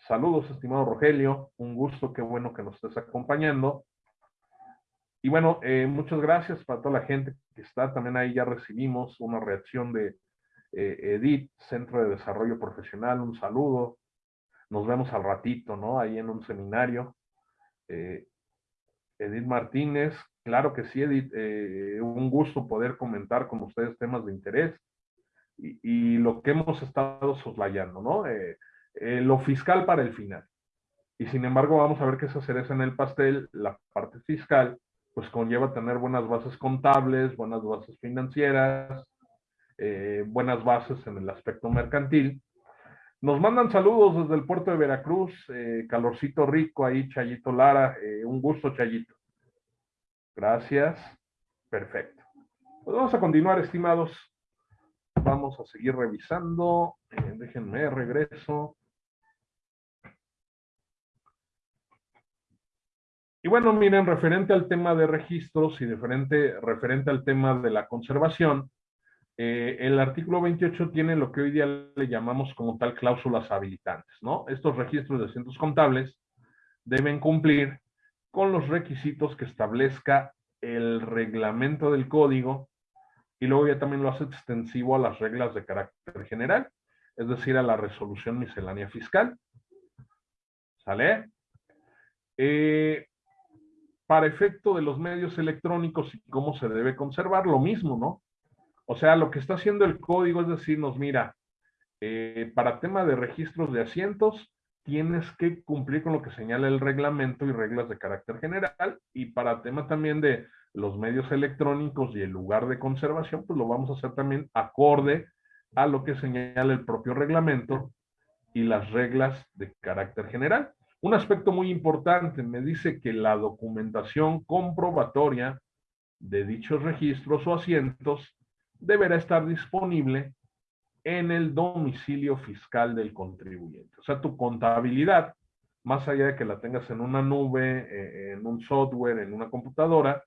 Saludos, estimado Rogelio. Un gusto, qué bueno que nos estés acompañando. Y bueno, muchas gracias para toda la gente que está. También ahí ya recibimos una reacción de, eh, Edith, Centro de Desarrollo Profesional, un saludo. Nos vemos al ratito, ¿no? Ahí en un seminario. Eh, Edith Martínez, claro que sí, Edith, eh, un gusto poder comentar con ustedes temas de interés y, lo que hemos estado soslayando, ¿no? lo fiscal para el final. Y sin embargo, vamos a ver que esa cereza en el pastel, la parte fiscal, pues conlleva tener buenas bases contables, buenas bases financieras, eh, buenas bases en el aspecto mercantil. Nos mandan saludos desde el puerto de Veracruz, eh, calorcito rico ahí, Chayito Lara, eh, un gusto Chayito. Gracias, perfecto. Pues vamos a continuar, estimados. Vamos a seguir revisando. déjenme, regreso. Y bueno, miren, referente al tema de registros y referente al tema de la conservación, eh, el artículo 28 tiene lo que hoy día le llamamos como tal cláusulas habilitantes, ¿no? Estos registros de asientos contables deben cumplir con los requisitos que establezca el reglamento del código y luego ya también lo hace extensivo a las reglas de carácter general, es decir, a la resolución miscelánea fiscal. ¿Sale? Eh, para efecto de los medios electrónicos y cómo se debe conservar, lo mismo, ¿no? O sea, lo que está haciendo el código es decirnos, mira, eh, para tema de registros de asientos, tienes que cumplir con lo que señala el reglamento y reglas de carácter general, y para tema también de los medios electrónicos y el lugar de conservación, pues lo vamos a hacer también acorde a lo que señala el propio reglamento y las reglas de carácter general. Un aspecto muy importante me dice que la documentación comprobatoria de dichos registros o asientos deberá estar disponible en el domicilio fiscal del contribuyente. O sea, tu contabilidad, más allá de que la tengas en una nube, eh, en un software, en una computadora,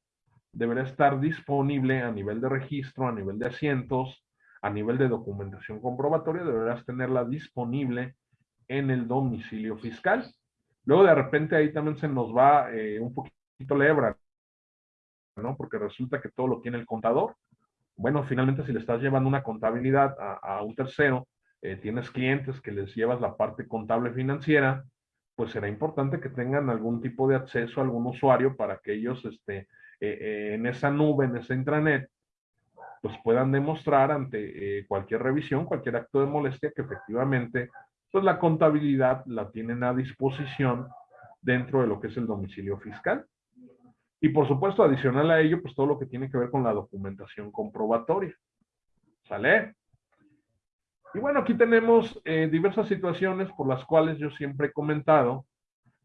deberá estar disponible a nivel de registro, a nivel de asientos, a nivel de documentación comprobatoria, deberás tenerla disponible en el domicilio fiscal. Luego de repente ahí también se nos va eh, un poquito la hebra, ¿no? Porque resulta que todo lo tiene el contador bueno, finalmente si le estás llevando una contabilidad a, un tercero, eh, tienes clientes que les llevas la parte contable financiera, pues será importante que tengan algún tipo de acceso a algún usuario para que ellos este, eh, eh, en esa nube, en esa intranet, pues puedan demostrar ante cualquier revisión, cualquier acto de molestia, que efectivamente, pues la contabilidad la tienen a disposición dentro de lo que es el domicilio fiscal. Y por supuesto, adicional a ello, pues todo lo que tiene que ver con la documentación comprobatoria. ¿Sale? Y bueno, aquí tenemos eh, diversas situaciones por las cuales yo siempre he comentado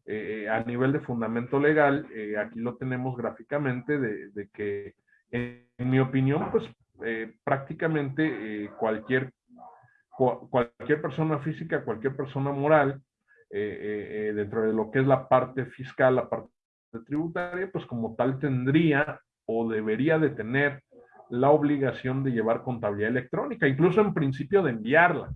eh, a nivel de fundamento legal, eh, aquí lo tenemos gráficamente, de, que en, mi opinión, pues prácticamente cualquier, cualquier persona física, cualquier persona moral, dentro de lo que es la parte fiscal, la parte tributaria, pues como tal tendría o debería de tener la obligación de llevar contabilidad electrónica, incluso en principio de enviarla.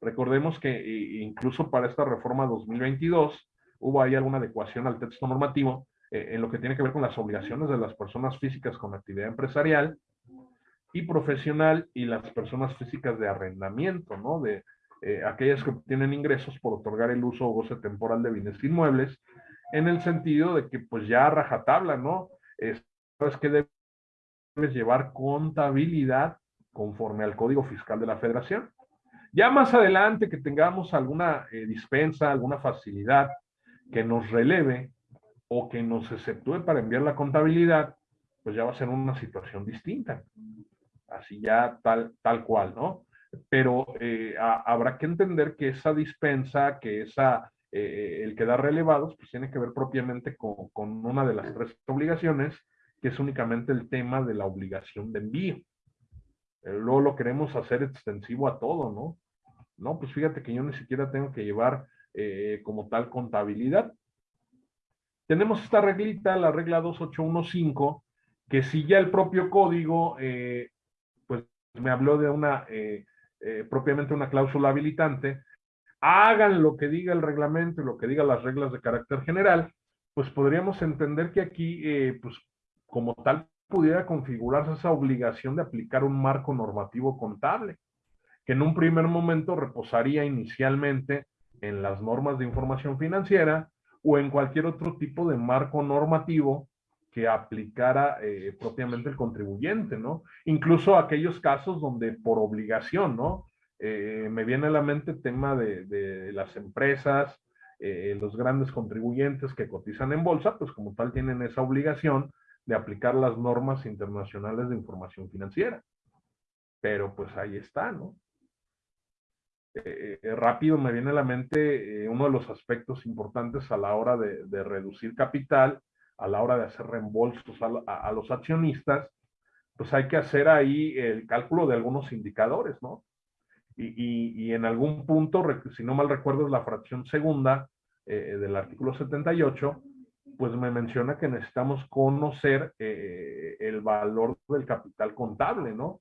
Recordemos que incluso para esta reforma 2022 hubo ahí alguna adecuación al texto normativo eh, en lo que tiene que ver con las obligaciones de las personas físicas con actividad empresarial y profesional y las personas físicas de arrendamiento, ¿no? De eh, aquellas que obtienen ingresos por otorgar el uso o goce temporal de bienes inmuebles en el sentido de que pues ya rajatabla, ¿no? Es, que debes llevar contabilidad conforme al Código Fiscal de la Federación. Ya más adelante que tengamos alguna eh, dispensa, alguna facilidad que nos releve o que nos exceptúe para enviar la contabilidad, pues ya va a ser una situación distinta. Así ya tal, tal cual, ¿no? Pero eh, habrá que entender que esa dispensa, que esa eh, el quedar relevados, pues tiene que ver propiamente con, una de las tres obligaciones, que es únicamente el tema de la obligación de envío. Eh, luego lo queremos hacer extensivo a todo, ¿no? No, pues fíjate que yo ni siquiera tengo que llevar eh, como tal contabilidad. Tenemos esta reglita, la regla 2815, que si ya el propio código, pues me habló de una, propiamente una cláusula habilitante, hagan lo que diga el reglamento y lo que diga las reglas de carácter general, pues podríamos entender que aquí, eh, pues como tal, pudiera configurarse esa obligación de aplicar un marco normativo contable, que en un primer momento reposaría inicialmente en las normas de información financiera o en cualquier otro tipo de marco normativo que aplicara eh, propiamente el contribuyente, ¿no? Incluso aquellos casos donde por obligación, ¿no? Eh, me viene a la mente el tema de, las empresas, eh, los grandes contribuyentes que cotizan en bolsa, pues como tal tienen esa obligación de aplicar las normas internacionales de información financiera. Pero pues ahí está, ¿no? Eh, rápido me viene a la mente uno de los aspectos importantes a la hora de, reducir capital, a la hora de hacer reembolsos a, los accionistas, pues hay que hacer ahí el cálculo de algunos indicadores, ¿no? Y, en algún punto, si no mal recuerdo, es la fracción segunda eh, del artículo 78, pues me menciona que necesitamos conocer eh, el valor del capital contable, ¿no?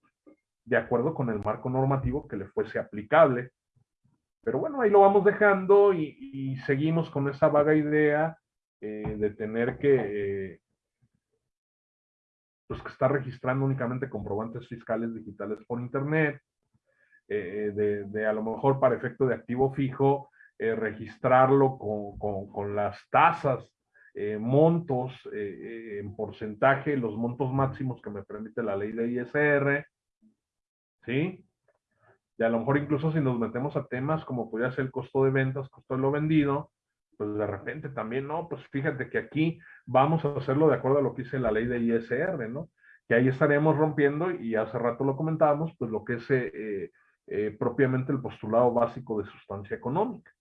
De acuerdo con el marco normativo que le fuese aplicable. Pero bueno, ahí lo vamos dejando y, seguimos con esa vaga idea eh, de tener que, eh, pues que estar registrando únicamente comprobantes fiscales digitales por internet, de, de, a lo mejor para efecto de activo fijo, registrarlo con, con, con las tasas eh, montos eh, eh, en porcentaje, los montos máximos que me permite la ley de ISR, ¿sí? Y a lo mejor incluso si nos metemos a temas como podría ser el costo de ventas, costo de lo vendido, pues de repente también, no, pues fíjate que aquí vamos a hacerlo de acuerdo a lo que dice la ley de ISR, ¿no? Que ahí estaremos rompiendo, y hace rato lo comentábamos, pues lo que es propiamente el postulado básico de sustancia económica.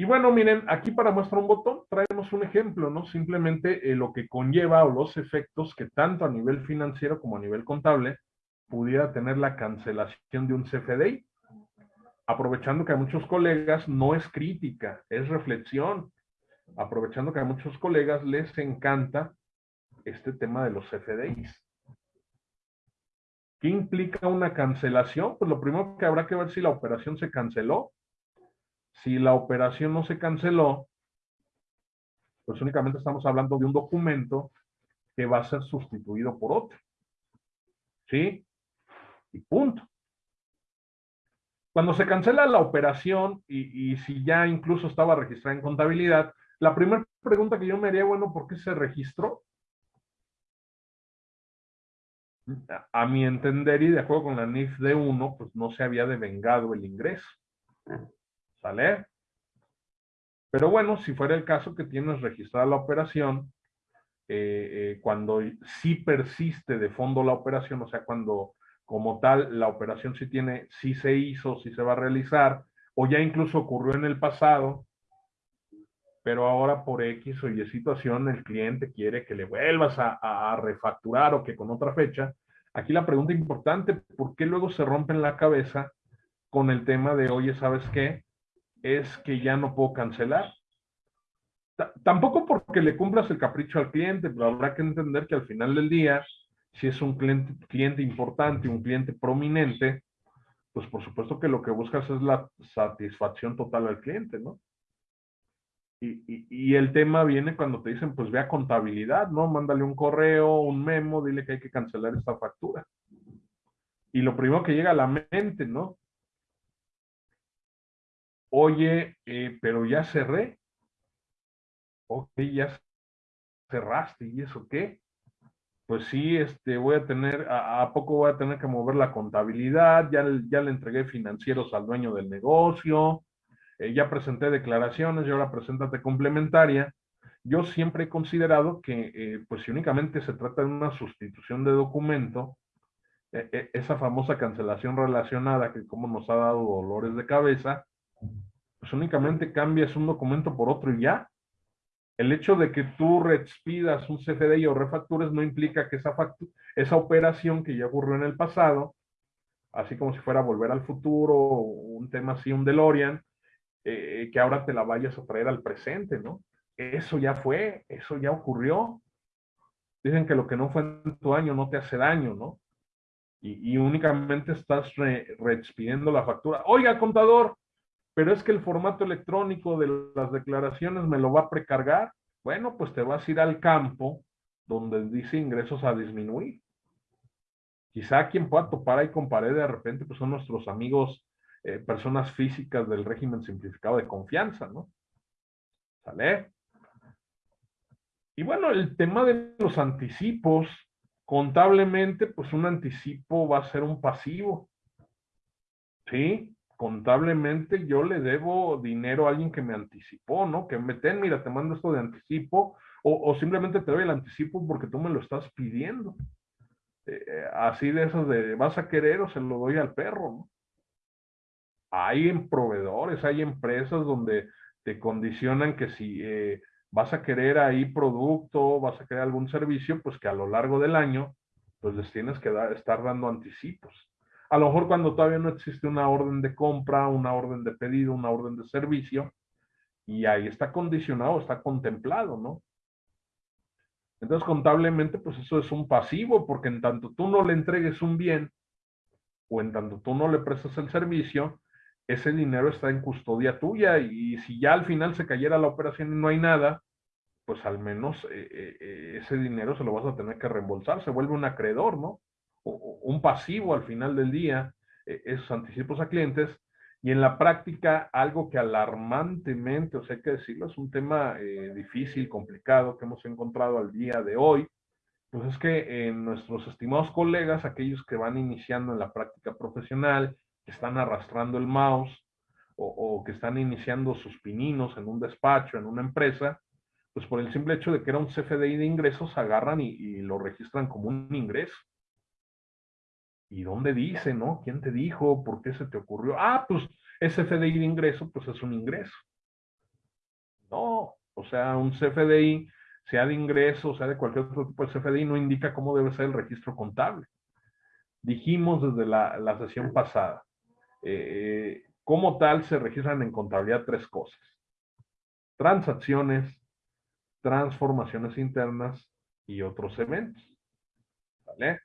Y bueno, miren, aquí para muestra un botón traemos un ejemplo, ¿no? Simplemente eh, lo que conlleva o los efectos que tanto a nivel financiero como a nivel contable pudiera tener la cancelación de un CFDI. Aprovechando que a muchos colegas no es crítica, es reflexión. Aprovechando que a muchos colegas les encanta este tema de los CFDIs. ¿Qué implica una cancelación? Pues lo primero que habrá que ver si la operación se canceló si la operación no se canceló, pues únicamente estamos hablando de un documento que va a ser sustituido por otro. ¿Sí? Y punto. Cuando se cancela la operación y, si ya incluso estaba registrada en contabilidad, la primera pregunta que yo me haría, bueno, ¿por qué se registró? A mi entender y de acuerdo con la NIF D1, pues no se había devengado el ingreso. ¿Sale? Pero bueno, si fuera el caso que tienes registrada la operación, eh, eh, cuando sí persiste de fondo la operación, o sea, cuando como tal la operación sí tiene, sí se hizo, sí se va a realizar, o ya incluso ocurrió en el pasado, pero ahora por X o Y situación el cliente quiere que le vuelvas a, refacturar o que con otra fecha. Aquí la pregunta importante, ¿por qué luego se rompen la cabeza con el tema de, oye, ¿sabes qué? es que ya no puedo cancelar. tampoco porque le cumplas el capricho al cliente, pero habrá que entender que al final del día, si es un cliente, cliente importante, un cliente prominente, pues por supuesto que lo que buscas es la satisfacción total al cliente, ¿no? Y, el tema viene cuando te dicen, pues ve a contabilidad, ¿no? Mándale un correo, un memo, dile que hay que cancelar esta factura. Y lo primero que llega a la mente, ¿no? oye, eh, pero ya cerré. Ok, ya cerraste, ¿y eso qué? Pues sí, este, voy a tener, a, poco voy a tener que mover la contabilidad, ya, ya le entregué financieros al dueño del negocio, eh, ya presenté declaraciones y ahora preséntate complementaria. Yo siempre he considerado que, eh, pues si únicamente se trata de una sustitución de documento, esa famosa cancelación relacionada que como nos ha dado dolores de cabeza, pues únicamente cambias un documento por otro y ya. El hecho de que tú respidas un CFDI o refactures no implica que esa, esa operación que ya ocurrió en el pasado, así como si fuera volver al futuro, un tema así, un DeLorean, eh, que ahora te la vayas a traer al presente, ¿no? Eso ya fue, eso ya ocurrió. Dicen que lo que no fue en tu año no te hace daño, ¿no? Y, únicamente estás reexpidiendo la factura. Oiga, contador, pero es que el formato electrónico de las declaraciones me lo va a precargar. Bueno, pues te vas a ir al campo donde dice ingresos a disminuir. Quizá quien pueda topar ahí con pared de repente, pues son nuestros amigos, eh, personas físicas del régimen simplificado de confianza, ¿no? ¿Sale? Y bueno, el tema de los anticipos, contablemente, pues un anticipo va a ser un pasivo. ¿Sí? contablemente yo le debo dinero a alguien que me anticipó, ¿no? Que me ten, mira, te mando esto de anticipo, o, simplemente te doy el anticipo porque tú me lo estás pidiendo. Eh, eh, así de esos de, vas a querer o se lo doy al perro, ¿no? Hay en proveedores, hay empresas donde te condicionan que si eh, vas a querer ahí producto, vas a querer algún servicio, pues que a lo largo del año, pues les tienes que estar dando anticipos. A lo mejor cuando todavía no existe una orden de compra, una orden de pedido, una orden de servicio, Y ahí está condicionado, está contemplado, ¿no? Entonces, contablemente, pues eso es un pasivo, porque en tanto tú no le entregues un bien o en tanto tú no le prestas el servicio, ese dinero está en custodia tuya y si ya al final se cayera la operación y no hay nada, pues al menos eh, eh, eh, ese dinero se lo vas a tener que reembolsar, se vuelve un acreedor, ¿no? O, un pasivo al final del día, esos anticipos a clientes. Y en la práctica, algo que alarmantemente, o sea, hay que decirlo, es un tema difícil, complicado que hemos encontrado al día de hoy, pues es que nuestros estimados colegas, aquellos que van iniciando en la práctica profesional, están arrastrando el mouse o, que están iniciando sus pininos en un despacho, en una empresa, pues por el simple hecho de que era un CFDI de ingresos, agarran y, lo registran como un ingreso. ¿Y dónde dice, no? ¿Quién te dijo? ¿Por qué se te ocurrió? Ah, pues ese CFDI de ingreso, pues es un ingreso. No, o sea, un CFDI, sea de ingreso, sea de cualquier otro tipo de CFDI, no indica cómo debe ser el registro contable. Dijimos desde la, la sesión pasada, eh, como tal se registran en contabilidad tres cosas. Transacciones, transformaciones internas y otros eventos. ¿Vale?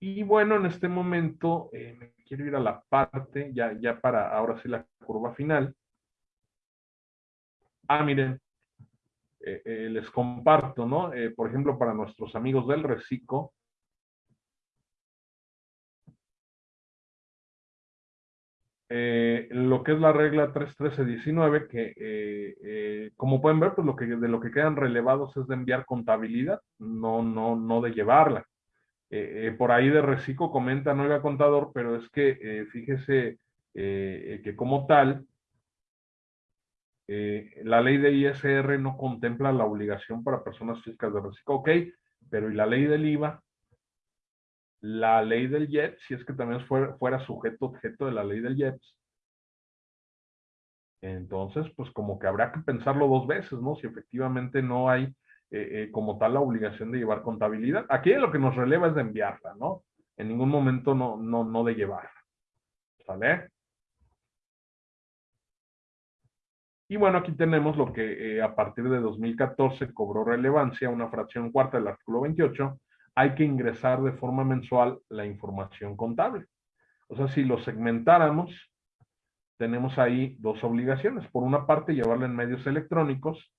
Y bueno, en este momento eh, me quiero ir a la parte, ya, ya para ahora sí la curva final. Ah, miren, eh, les comparto, ¿no? por ejemplo, para nuestros amigos del reciclo, Eh, lo que es la regla 31319, que eh, eh, como pueden ver, pues lo que, de lo que quedan relevados es de enviar contabilidad, no, no, no de llevarla. por ahí de reciclo comenta, no contador, pero es que fíjese que como tal, la ley de ISR no contempla la obligación para personas físicas de reciclo, ok, pero ¿y la ley del IVA? La ley del JET, si es que también fuera, fuera sujeto objeto de la ley del JEPS, entonces, pues como que habrá que pensarlo dos veces, ¿no? Si efectivamente no hay eh, eh, como tal la obligación de llevar contabilidad. Aquí lo que nos releva es de enviarla, ¿no? En ningún momento no, no, no de llevarla. ¿Sale? Y bueno, aquí tenemos lo que eh, a partir de 2014 cobró relevancia, una fracción cuarta del artículo 28, hay que ingresar de forma mensual la información contable. O sea, si lo segmentáramos, tenemos ahí dos obligaciones. Por una parte, llevarla en medios electrónicos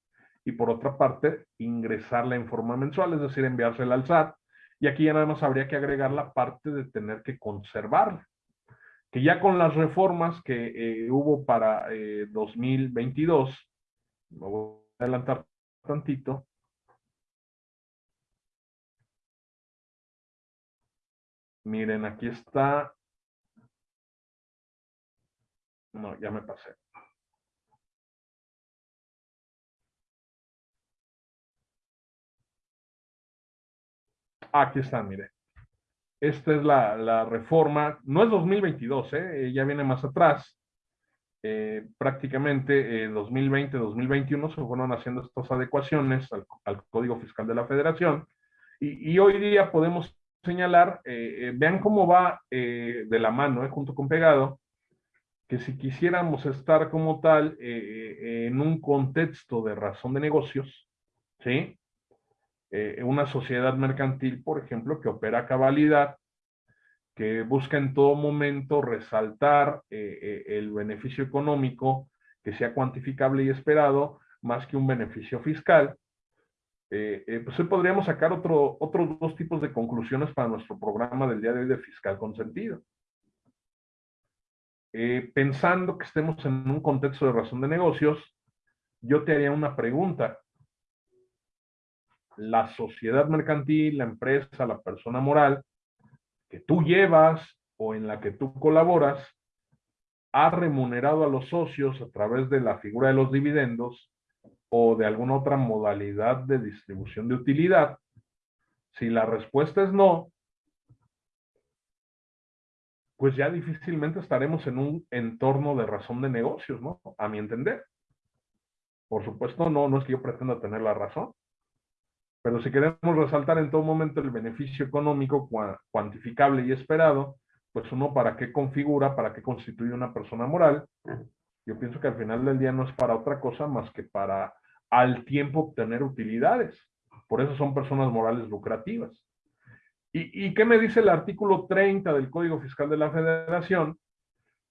y por otra parte, ingresarla en forma mensual, es decir, enviársela al SAT. Y aquí ya nada más habría que agregar la parte de tener que conservarla. Que ya con las reformas que eh, hubo para 2022, eh, me voy a adelantar tantito, Miren, aquí está. No, ya me pasé. Aquí está, mire. Esta es la, reforma, no es 2022, ¿eh? ya viene más atrás. Eh, prácticamente 2020-2021 se fueron haciendo estas adecuaciones al, Código Fiscal de la Federación y, hoy día podemos señalar, eh, eh, vean cómo va eh, de la mano, junto con pegado, que si quisiéramos estar como tal en un contexto de razón de negocios, ¿sí? una sociedad mercantil, por ejemplo, que opera a cabalidad, que busca en todo momento resaltar el beneficio económico que sea cuantificable y esperado, más que un beneficio fiscal, eh, eh, pues hoy podríamos sacar otro, otros dos tipos de conclusiones para nuestro programa del día de hoy de fiscal consentido. Eh, pensando que estemos en un contexto de razón de negocios, yo te haría una pregunta. La sociedad mercantil, la empresa, la persona moral que tú llevas o en la que tú colaboras, ha remunerado a los socios a través de la figura de los dividendos o de alguna otra modalidad de distribución de utilidad? Si la respuesta es no, pues ya difícilmente estaremos en un entorno de razón de negocios, ¿no? A mi entender. Por supuesto, no, no es que yo pretenda tener la razón, pero si queremos resaltar en todo momento el beneficio económico cuantificable y esperado, pues uno para qué configura, para qué constituye una persona moral, yo pienso que al final del día no es para otra cosa más que para al tiempo obtener utilidades. Por eso son personas morales lucrativas. ¿Y, qué me dice el artículo 30 del Código Fiscal de la Federación?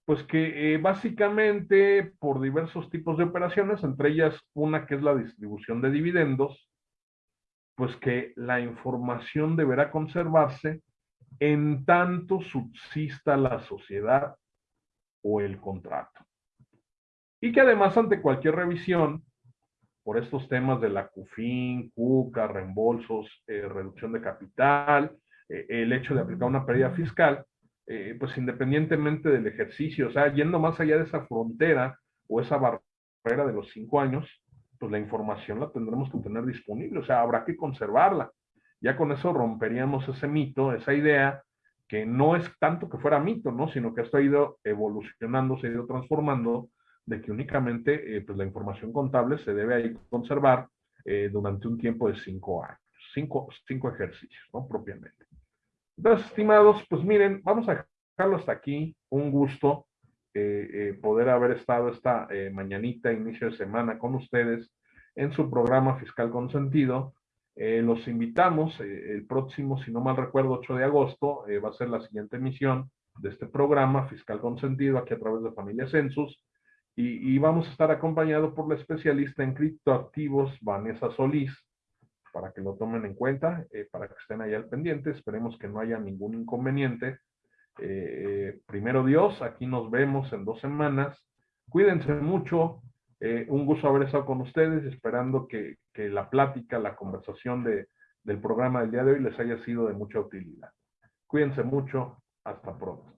Pues que eh, básicamente por diversos tipos de operaciones, entre ellas una que es la distribución de dividendos, pues que la información deberá conservarse en tanto subsista la sociedad o el contrato. Y que además ante cualquier revisión, por estos temas de la CUFIN, CUCA, reembolsos, eh, reducción de capital, eh, el hecho de aplicar una pérdida fiscal, eh, pues independientemente del ejercicio, o sea, yendo más allá de esa frontera o esa barrera de los cinco años, pues la información la tendremos que tener disponible, o sea, habrá que conservarla. Ya con eso romperíamos ese mito, esa idea, que no es tanto que fuera mito, ¿no? Sino que esto ha ido evolucionando, se ha ido transformando, de que únicamente pues la información contable se debe ahí conservar durante un tiempo de cinco años, cinco, cinco ejercicios, ¿no? Propiamente. Entonces, estimados, pues miren, vamos a dejarlo hasta aquí. Un gusto eh, eh, poder haber estado esta eh, mañanita, inicio de semana con ustedes en su programa Fiscal Consentido. los invitamos el próximo, si no mal recuerdo, 8 de agosto, va a ser la siguiente emisión de este programa Fiscal Consentido aquí a través de Familia Census. Y, vamos a estar acompañados por la especialista en criptoactivos, Vanessa Solís, para que lo tomen en cuenta, eh, para que estén ahí al pendiente. Esperemos que no haya ningún inconveniente. Eh, primero Dios, aquí nos vemos en dos semanas. Cuídense mucho. Eh, un gusto haber estado con ustedes, esperando que, que la plática, la conversación de, del programa del día de hoy les haya sido de mucha utilidad. Cuídense mucho. Hasta pronto.